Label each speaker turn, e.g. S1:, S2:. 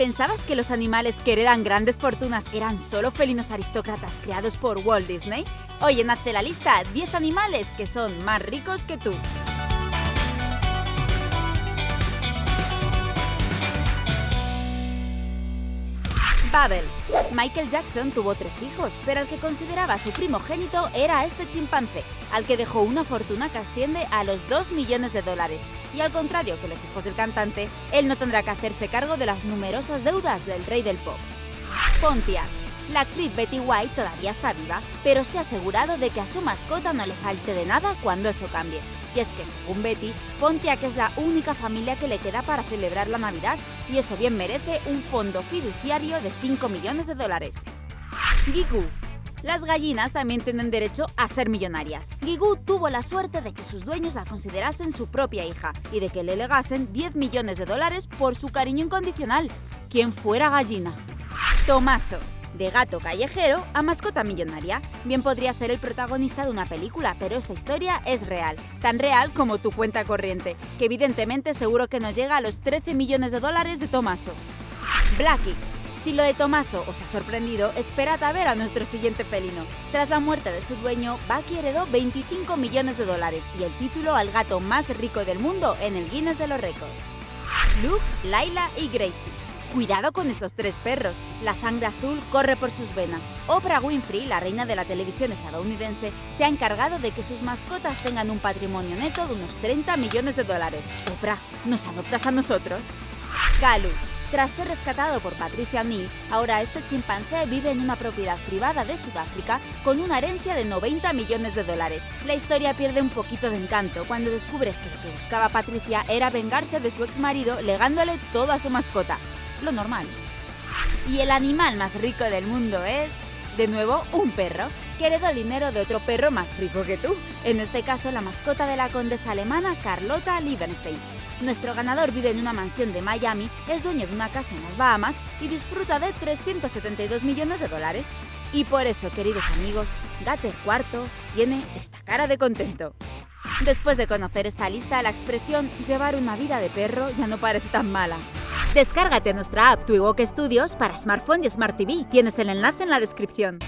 S1: ¿Pensabas que los animales que heredan grandes fortunas eran solo felinos aristócratas creados por Walt Disney? Hoy en Hazte la lista 10 animales que son más ricos que tú. Bubbles. Michael Jackson tuvo tres hijos, pero el que consideraba su primogénito era este chimpancé, al que dejó una fortuna que asciende a los 2 millones de dólares. Y al contrario que los hijos del cantante, él no tendrá que hacerse cargo de las numerosas deudas del rey del pop. Pontiac. La actriz Betty White todavía está viva, pero se ha asegurado de que a su mascota no le falte de nada cuando eso cambie. Y es que, según Betty, Pontiac es la única familia que le queda para celebrar la Navidad, y eso bien merece un fondo fiduciario de 5 millones de dólares. Gigu. Las gallinas también tienen derecho a ser millonarias. Gigu tuvo la suerte de que sus dueños la considerasen su propia hija y de que le legasen 10 millones de dólares por su cariño incondicional. ¿Quién fuera gallina? Tomaso de gato callejero a mascota millonaria. Bien podría ser el protagonista de una película, pero esta historia es real, tan real como tu cuenta corriente, que evidentemente seguro que no llega a los 13 millones de dólares de Tomaso. Blackie. Si lo de Tomaso os ha sorprendido, esperad a ver a nuestro siguiente felino. Tras la muerte de su dueño, Bucky heredó 25 millones de dólares y el título al gato más rico del mundo en el Guinness de los Récords. Luke, Laila y Gracie. Cuidado con estos tres perros, la sangre azul corre por sus venas. Oprah Winfrey, la reina de la televisión estadounidense, se ha encargado de que sus mascotas tengan un patrimonio neto de unos 30 millones de dólares. Oprah, ¿nos adoptas a nosotros? Galu. Tras ser rescatado por Patricia O'Neill, ahora este chimpancé vive en una propiedad privada de Sudáfrica con una herencia de 90 millones de dólares. La historia pierde un poquito de encanto cuando descubres que lo que buscaba Patricia era vengarse de su ex marido legándole todo a su mascota lo normal. Y el animal más rico del mundo es, de nuevo, un perro, que heredó el dinero de otro perro más rico que tú, en este caso la mascota de la condesa alemana Carlota Liebenstein. Nuestro ganador vive en una mansión de Miami, es dueño de una casa en las Bahamas y disfruta de 372 millones de dólares. Y por eso, queridos amigos, Gatter Cuarto tiene esta cara de contento. Después de conocer esta lista, la expresión llevar una vida de perro ya no parece tan mala. Descárgate nuestra app Twiwalk Studios para smartphone y Smart TV. Tienes el enlace en la descripción.